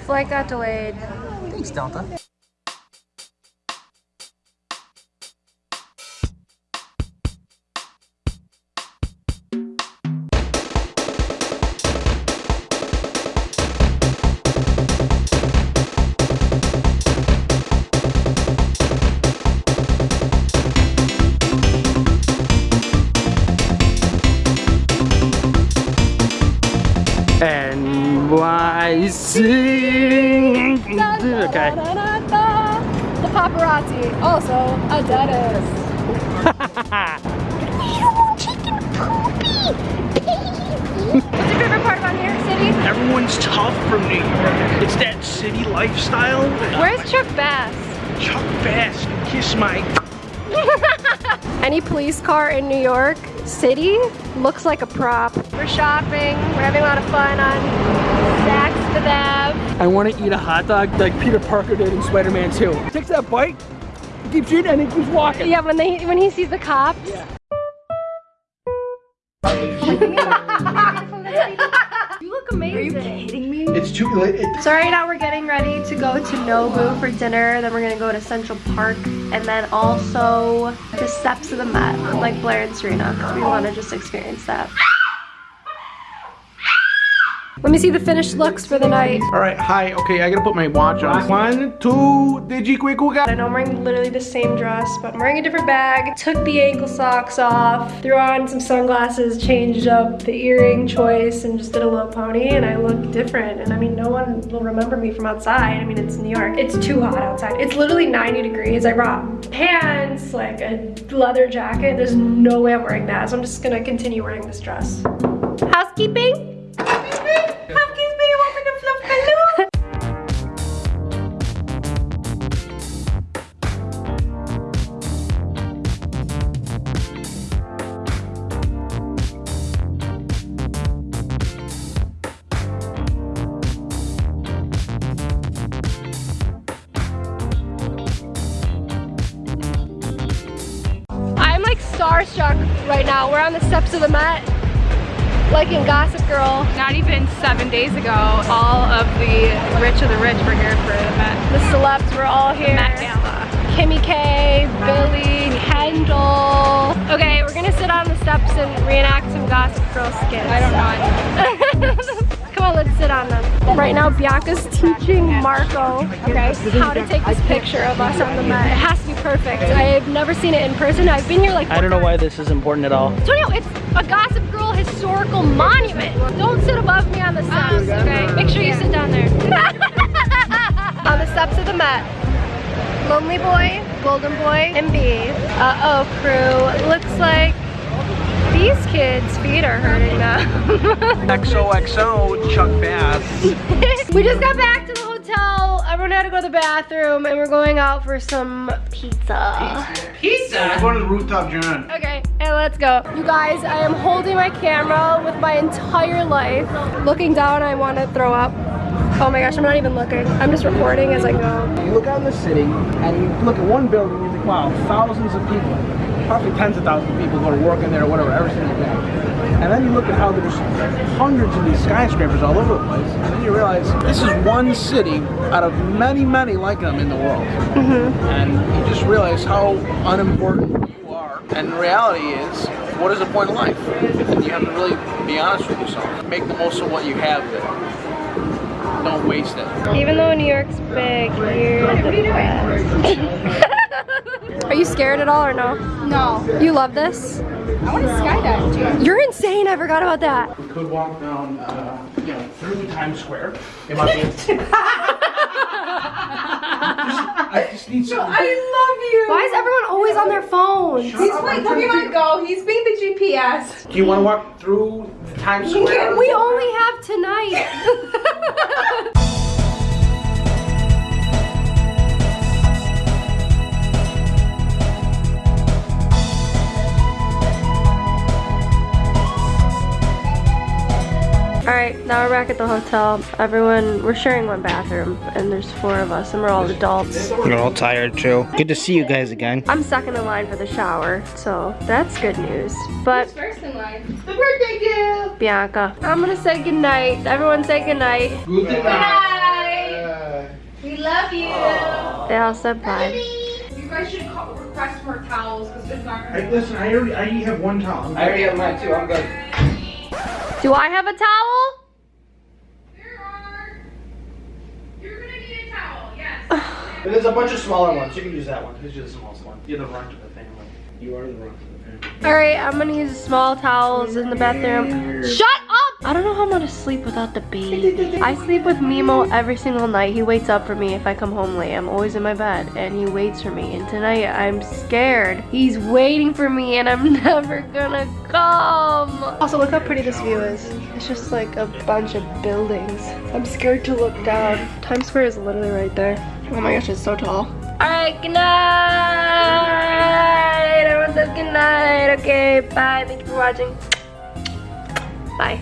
flight got delayed. Thanks, Delta. NYC. Okay. The paparazzi, also a dentist. What's your favorite part about New York City? Everyone's tough from New York. It's that city lifestyle. Where's Chuck Bass? Chuck Bass, kiss my. Any police car in New York City looks like a prop. We're shopping, we're having a lot of fun on Saks Fifth Ave. I want to eat a hot dog like Peter Parker did in Spider-Man 2. Takes that bite, keeps eating, and he keeps walking. Yeah, when they when he sees the cops. Yeah. you look amazing. Are you kidding me? It's too late. So right now we're getting ready to go to Nobu for dinner. Then we're gonna go to Central Park and then also the steps of the Met, like Blair and Serena, because we want to just experience that. Let me see the finished looks for the night. All right, hi. Okay, I gotta put my watch on. One, two, digi quick I know I'm wearing literally the same dress, but I'm wearing a different bag. Took the ankle socks off, threw on some sunglasses, changed up the earring choice, and just did a low pony, and I look different. And I mean, no one will remember me from outside. I mean, it's New York. It's too hot outside. It's literally 90 degrees. I brought pants, like a leather jacket. There's no way I'm wearing that, so I'm just gonna continue wearing this dress. Housekeeping? Starstruck right now. We're on the steps of the Met, like in Gossip Girl. Not even seven days ago, all of the rich of the rich were here for the Met. The celebs were all here. The Met Gala. Kimmy K, Billy, Kendall. Okay, we're gonna sit on the steps and reenact some Gossip Girl skits. I don't know. Come on, let's sit on them. Right now, Bianca's teaching Marco okay, how to take this picture of us on the Met. It has to be perfect. I've never seen it in person. I've been here like I don't know why this is important at all. So no, it's a Gossip Girl historical monument. Don't sit above me on the steps, oh, okay? Make sure you sit down there. on the steps of the Met. Lonely Boy, Golden Boy, and B. Uh-oh, crew. Looks like these kids' feet are hurting now. XOXO Chuck Bass. we just got back to the hotel. Everyone had to go to the bathroom and we're going out for some pizza. Pizza. We're going to the rooftop, John. Okay, and let's go. You guys, I am holding my camera with my entire life. Looking down, I want to throw up. Oh my gosh, I'm not even looking. I'm just recording as I go. You look out in the city and you look at one building and you think, wow, thousands of people, probably tens of thousands of people go to work in there or whatever every single day. And then you look at how there's hundreds of these skyscrapers all over the place, and then you realize this is one city out of many, many like them in the world. Mm-hmm. And you just realize how unimportant you are. And the reality is, what is the point of life? And you have to really be honest with yourself. Make the most of what you have there. Don't waste it. Even though New York's big, you're the best. Are you scared at all or no? No. You love this? I want to skydive too. You're insane, I forgot about that. We could walk down, uh, you know, through Times Square. It might be. I just need some. I love you. Why is everyone always on their phones? He's like, where do you want to go? He's being the GPS. Do you want to walk through Times Square? We only have tonight. Alright, now we're back at the hotel. Everyone, we're sharing one bathroom, and there's four of us, and we're all adults. We're all tired too. Good to see you guys again. I'm second in line for the shower, so that's good news. But First in line. The birthday gift. Bianca, I'm gonna say goodnight. Everyone say goodnight. Good Bye. We love you. They all said bye. You guys should call, request more towels because it's not gonna I, listen, I already, I have one towel. I already have mine too. I'm good. Do I have a towel? There are. You're gonna need a towel, yes. There's a bunch of smaller ones. You can use that one. This is the smallest one. You're the runt of the family. You are the runt of the family. All right, I'm gonna use small towels in the bathroom. Shut up! I don't know how I'm gonna sleep without the baby. I sleep with Mimo every single night. He waits up for me if I come home late. I'm always in my bed and he waits for me. And tonight I'm scared. He's waiting for me and I'm never gonna come. Also, look how pretty this view is. It's just like a bunch of buildings. I'm scared to look down. Times Square is literally right there. Oh my gosh, it's so tall. All right, good night. Everyone says good night. Okay, bye. Thank you for watching. Bye.